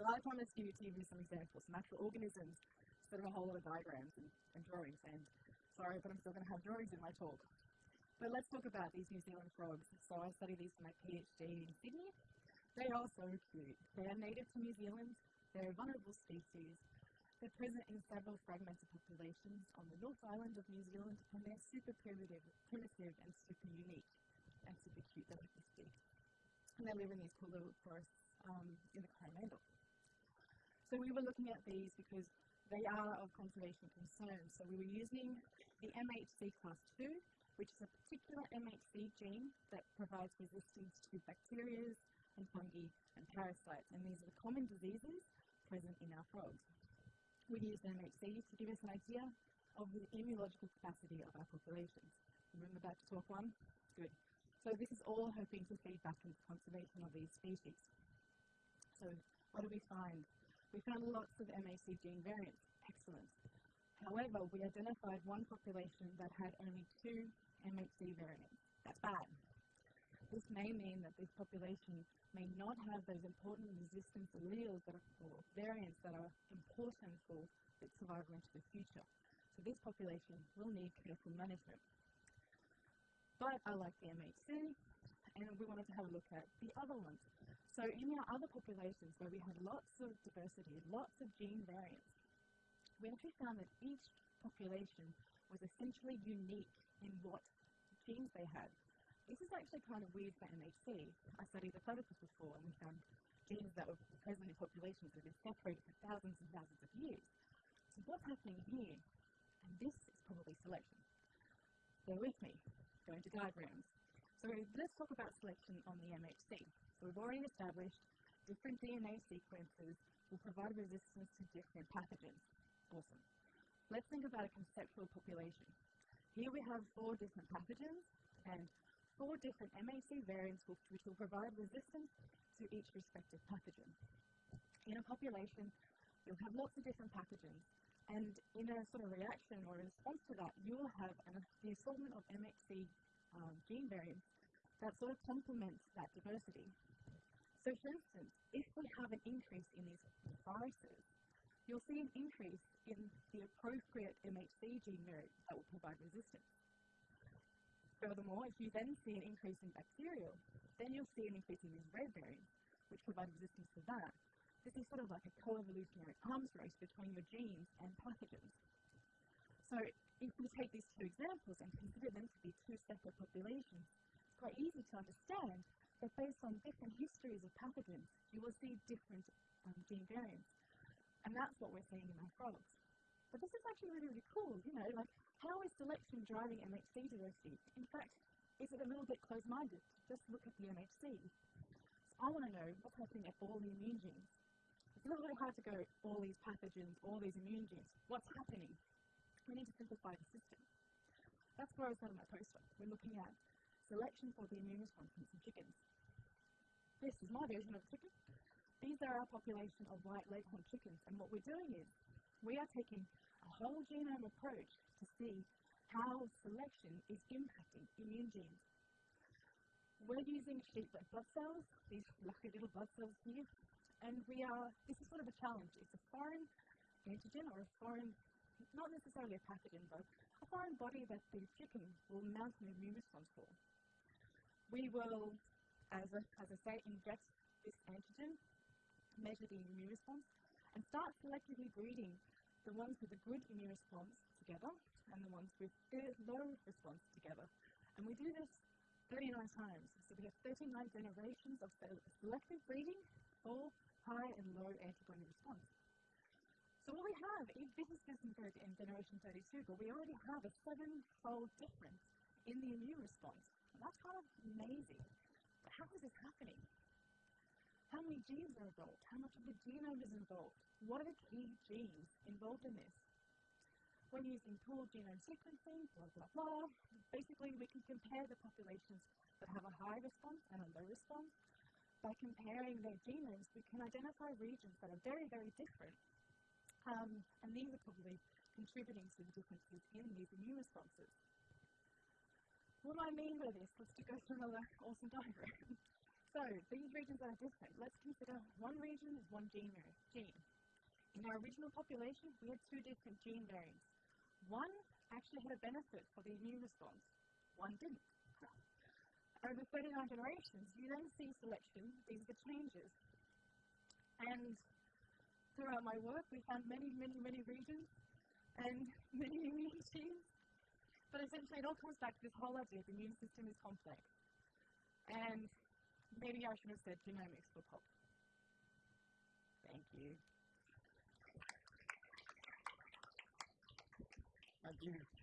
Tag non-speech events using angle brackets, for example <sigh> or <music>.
So I promised to give you some examples, some actual organisms, instead of a whole lot of diagrams and, and drawings. And sorry, but I'm still going to have drawings in my talk. But let's talk about these New Zealand frogs. So I studied these for my PhD in Sydney. They are so cute. They are native to New Zealand. They're a vulnerable species. They're present in several fragmented populations on the North Island of New Zealand, and they're super primitive, primitive and super unique and super cute. They're like this big. And they live in these cool little forests um, in the Coromandel. So we were looking at these because they are of conservation concern. So we were using the MHC class 2, which is a particular MHC gene that provides resistance to bacteria and fungi and parasites. And these are the common diseases present in our frogs we use MHC to give us an idea of the immunological capacity of our populations. Remember back to talk one? Good. So this is all hoping to feed back into conservation of these species. So what do we find? We found lots of MHC gene variants. Excellent. However, we identified one population that had only two MHC variants. That's bad. This may mean that this population may not have those important resistance alleles that are, or variants that are important for its survival into the future. So this population will need careful management. But I like the MHC, and we wanted to have a look at the other ones. So in our other populations where we had lots of diversity, lots of gene variants, we actually found that each population was essentially unique in what genes they had. This is actually kind of weird for MHC. I studied the platypus before and we found genes that were present in populations that have been separated for thousands and thousands of years. So what's happening here? And this is probably selection. Bear with me. Go into diagrams. So let's talk about selection on the MHC. So we've already established different DNA sequences will provide resistance to different pathogens. Awesome. Let's think about a conceptual population. Here we have four different pathogens, and four different MHC variants which will provide resistance to each respective pathogen. In a population, you'll have lots of different pathogens, and in a sort of reaction or response to that, you will have an, the assortment of MHC um, gene variants that sort of complements that diversity. So for instance, if we have an increase in these viruses, you'll see an increase in the appropriate MHC gene variant that will provide resistance. Furthermore, if you then see an increase in bacterial, then you'll see an increase in these red variants, which provide resistance to that. This is sort of like a co-evolutionary arms race between your genes and pathogens. So if we take these two examples and consider them to be two separate populations, it's quite easy to understand that based on different histories of pathogens, you will see different um, gene variants. And that's what we're seeing in our frogs. But this is actually really, really cool, you know, like how is selection driving MHC diversity? In fact, is it a little bit closed-minded just look at the MHC? So I want to know what's happening at all the immune genes. It's a little bit hard to go all these pathogens, all these immune genes. What's happening? We need to simplify the system. That's where I was started my postdoc. We're looking at selection for the immune response in chickens. This is my version of chicken. These are our population of white leghorn chickens, and what we're doing is we are taking a whole genome approach to see how selection is impacting immune genes. We're using sheep red blood cells, these lucky little blood cells here, and we are, this is sort of a challenge. It's a foreign antigen or a foreign, not necessarily a pathogen, but a foreign body that the chicken will mount an immune response for. We will, as, a, as I say, inject this antigen, measure the immune response, and start selectively breeding the ones with a good immune response together and the ones with low response together. And we do this 39 times. So we have 39 generations of selective breeding for high and low antibody response. So what we have, this is just in generation 32, but we already have a seven-fold difference in the immune response. That's kind of amazing. But how is this happening? How many genes are involved? How much of the genome is involved? What are the key genes involved in this? When using pooled genome sequencing, blah, blah, blah, basically we can compare the populations that have a high response and a low response. By comparing their genomes, we can identify regions that are very, very different. Um, and these are probably contributing to the differences in these immune responses. What do I mean by this? Let's go <laughs> through another awesome diagram. <laughs> So these regions are different. Let's consider one region is one gene gene. In our original population, we had two different gene variants. One actually had a benefit for the immune response. One didn't. <laughs> Over 39 generations, you then see selection. These are the changes. And throughout my work, we found many, many, many regions and <laughs> many immune genes. But essentially, it all comes back to this whole idea the immune system is complex. And maybe I should have said genomics for pop. Thank you. Thank you.